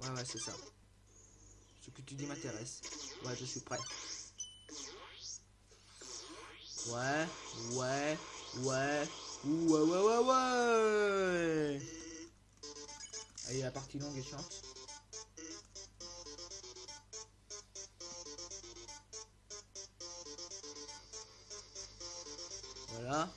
Ouais, ouais, c'est ça. Ce que tu dis m'intéresse. Ouais, je suis prêt. Ouais, ouais, ouais, ouais, ouais, ouais, ouais. Allez, la partie longue et chiante. Voilà.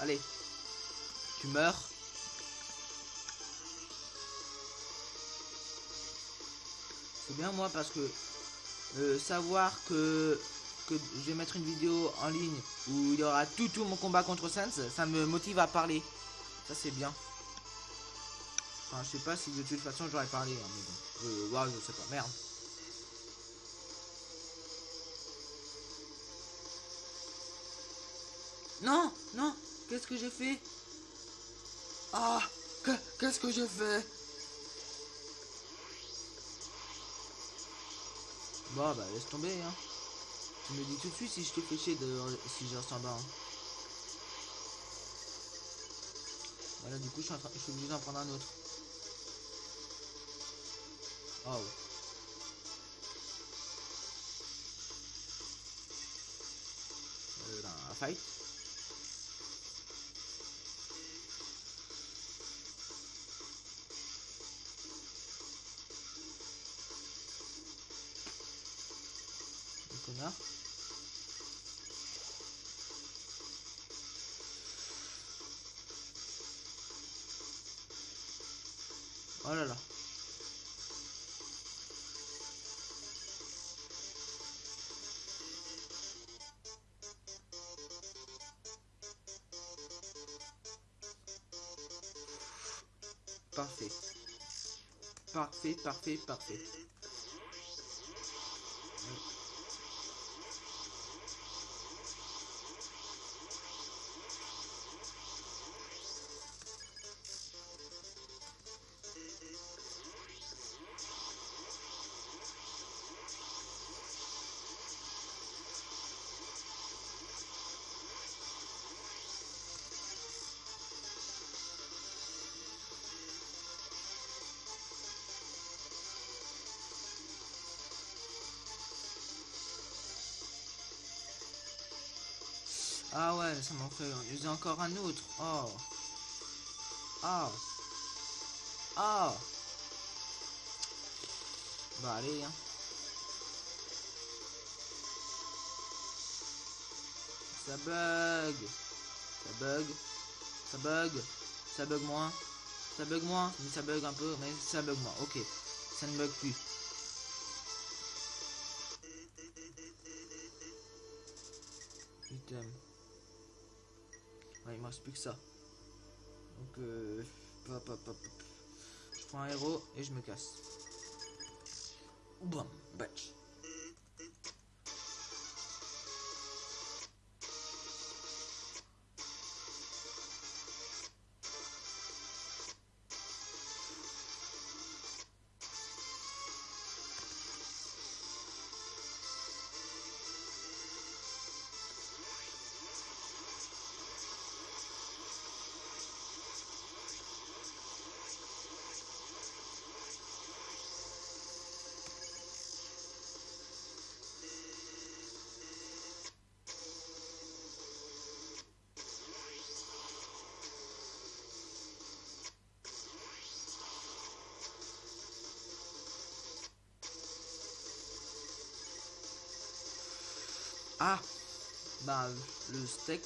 Allez. Tu meurs. C'est bien moi parce que euh, savoir que, que je vais mettre une vidéo en ligne où il y aura tout tout mon combat contre Sans, ça me motive à parler. Ça c'est bien. Enfin, je sais pas si de toute façon j'aurais parlé, hein, mais bon. Euh, je sais pas, merde. Non, non, qu'est-ce que j'ai fait? Ah, que- qu'est-ce que j'ai fait? Bon, bah laisse tomber, hein. Tu me dis tout de suite si je te fais chier de si je reste en bas. hein. Voilà, du coup, je suis, en train- obligé d'en prendre un autre. Oh. Euh, la fight. Oh là. Parfait. Parfait, parfait, parfait. Ah ouais, ça m'en fait. J'ai encore un autre. Oh. Ah. Ah. Bah allez, hein. Ça bug. Ça bug. Ça bug. Ça bug moins. Ça bug moins. Mais ça bug un peu. Mais ça bug moins. Ok. Ça ne bug plus. Ouais, il me reste plus que ça. Donc, euh, je prends un héros et je me casse. Boum, batch. Ah Bah, le steak.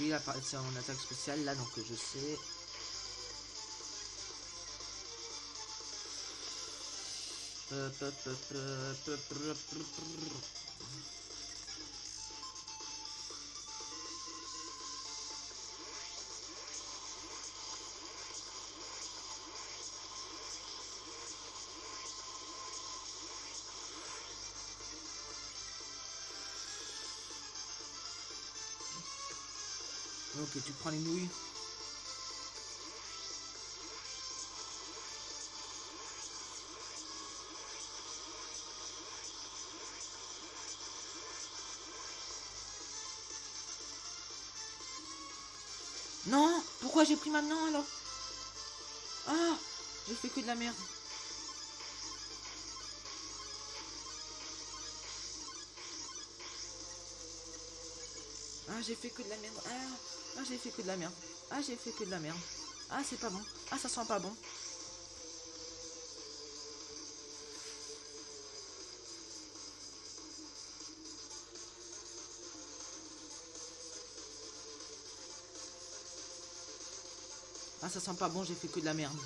Puis il en attaque spéciale là, donc je sais. Hop, Ok, tu prends les nouilles. Non Pourquoi j'ai pris maintenant alors? Ah J'ai fait que de la merde. Ah j'ai fait que de la merde. Ah, ah j'ai fait que de la merde. Ah j'ai fait que de la merde. Ah c'est pas bon. Ah ça sent pas bon. Ah ça sent pas bon, j'ai fait que de la merde.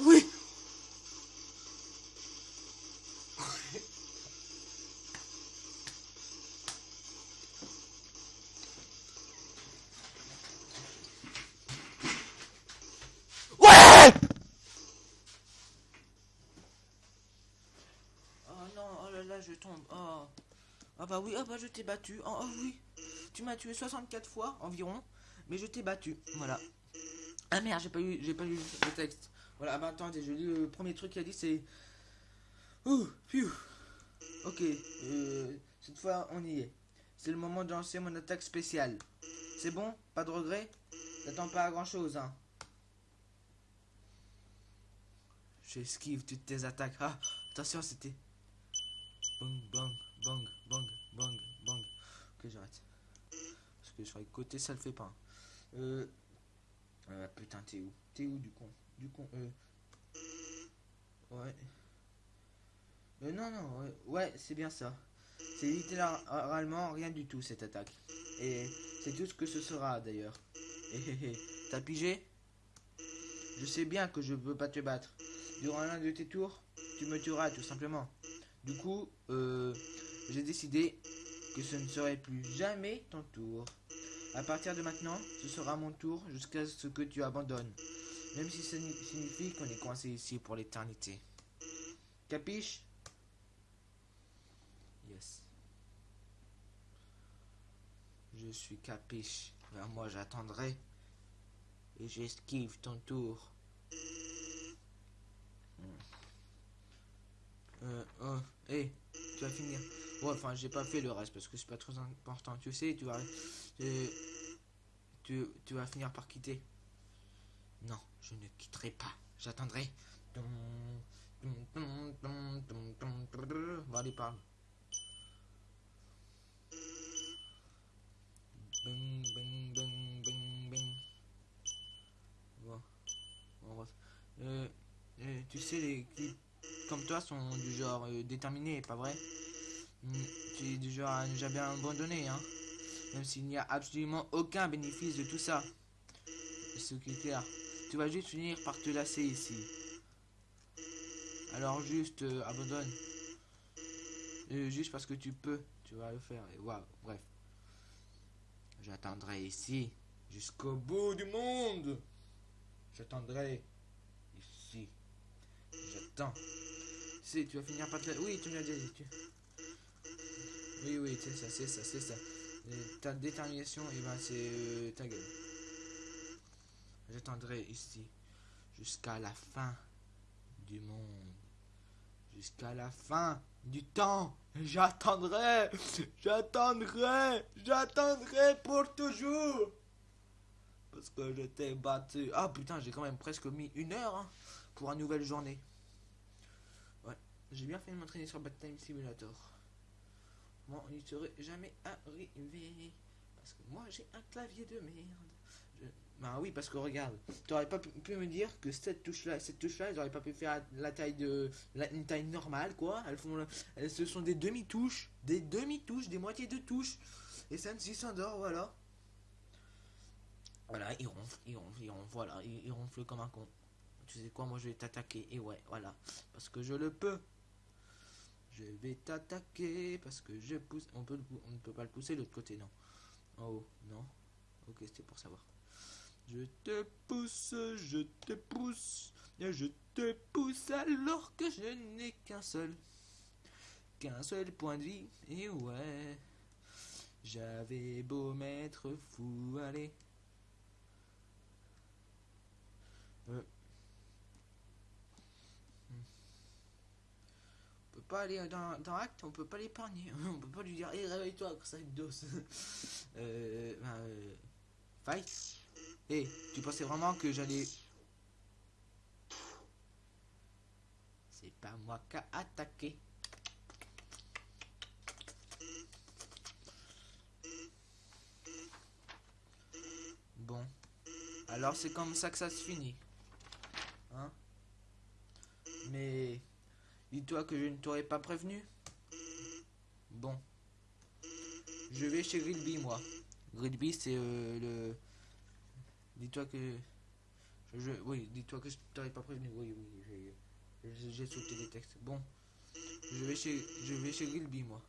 Oui Ouais Oh non, oh là là, je Oh. Ah bah oui, ah bah je t'ai battu. Oh, oh oui. Tu m'as tué 64 fois environ, mais je t'ai battu. Voilà. Ah merde, j'ai pas eu j'ai pas lu le texte. Voilà, ah bah attendez, je lis le premier truc qu'il a dit c'est Ouh. OK, euh, cette fois on y est. C'est le moment de lancer mon attaque spéciale. C'est bon? Pas de regret T'attends pas à grand chose hein. J'esquive toutes tes attaques. Ah, attention, c'était. Bang, bang, bang, bang, bang, bang. Ok, j'arrête. Parce que sur les côtés, ça le fait pas. Euh. euh putain, t'es où? T'es où du con? Du con, euh. Ouais. Euh, non, non, ouais, ouais c'est bien ça. C'est littéralement rien du tout cette attaque. Et c'est tout ce que ce sera d'ailleurs. T'as pigé? Je sais bien que je peux pas te battre. Durant l'un de tes tours, tu me tueras tout simplement. Du coup, euh, j'ai décidé que ce ne serait plus jamais ton tour. À partir de maintenant, ce sera mon tour jusqu'à ce que tu abandonnes. Même si ça signifie qu'on est coincé ici pour l'éternité. Capiche? Yes. Je suis capiche. Moi, j'attendrai. Et j'esquive ton tour. Euh, oh, hé, tu vas finir. Ouais, enfin, j'ai pas fait le reste parce que c'est pas trop important. Tu sais, tu vas, euh, tu, tu vas finir par quitter. Non, je ne quitterai pas. J'attendrai. Bon, allez, parle. Bing, bing, bing, bing, bing. Bon. Bon, euh, euh, tu sais, les clips comme toi sont du genre euh, déterminé, pas vrai? Mm, Tu es du genre à ne jamais abandonner, hein Même s'il n'y a absolument aucun bénéfice de tout ça. Ce qui est clair. Tu vas juste finir par te lasser ici. Alors juste euh, abandonne. Euh, juste parce que tu peux, tu vas le faire. Et waouh, bref. J'attendrai ici jusqu'au bout du monde. J'attendrai ici. J'attends. Tu vas finir par te... Oui, tu me l'as dit. Tu... Oui, oui, c'est ça, c'est ça, c'est ça. ta détermination, et eh ben c'est euh, ta gueule. j'attendrai ici jusqu'à la fin du monde. Jusqu'à la fin du temps. J'attendrai, j'attendrai, j'attendrai pour toujours. Parce que je t'ai battu. Ah putain, j'ai quand même presque mis une heure hein, pour une nouvelle journée. J'ai bien fait de m'entraîner sur Bad Time Simulator. Moi, on n'y serait jamais arrivé. Parce que moi, j'ai un clavier de merde. Je... Bah oui, parce que regarde, tu aurais pas pu, me dire que cette touche-là, cette touche-là, ils auraient pas pu faire la taille de, la, une taille normale, quoi. Elles font, elles, ce sont des demi-touches, des demi-touches, des moitiés de touches. Et Sensi s'endort, voilà. Voilà, il ronfle, il ronfle, il ronfle, voilà, il, il ronfle comme un con. Tu sais quoi, moi je vais t'attaquer, et ouais, voilà, parce que je le peux. Je vais t'attaquer parce que je pousse. On ne peut pas le pousser de l'autre côté, non. Oh, non. Ok, c'était pour savoir. Je te pousse, je te pousse, je te pousse alors que je n'ai qu'un seul, qu'un seul point de vie. Et ouais, j'avais beau m'être fou, allez. Euh. On peut pas aller dans, dans Acte, on peut pas l'épargner. On peut pas lui dire, hé, réveille-toi, ça dos. euh, ben, euh, fight. Hé, tu pensais vraiment que j'allais... C'est pas moi qui a attaqué. Bon. Alors c'est comme ça que ça se finit. Hein Mais... Dis-toi que je ne t'aurais pas prévenu. Bon. Je vais chez Grilby, moi. Grilby, c'est euh, le... Dis-toi que... Je, oui, dis-toi que je t'aurais pas prévenu. Oui, oui, j'ai- sauté les textes. Bon. Je vais chez, je moi.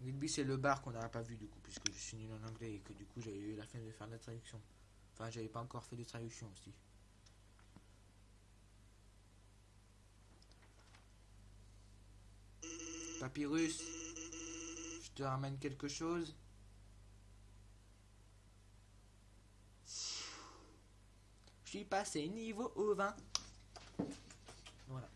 Grilby, c'est le bar qu'on n'aurait pas vu, du coup, puisque je suis nul en anglais et que du coup, j'avais eu la flemme de faire la traduction. Enfin, j'avais pas encore fait de traduction aussi. Papyrus, je te ramène quelque chose. Je suis passé niveau au 20. Voilà.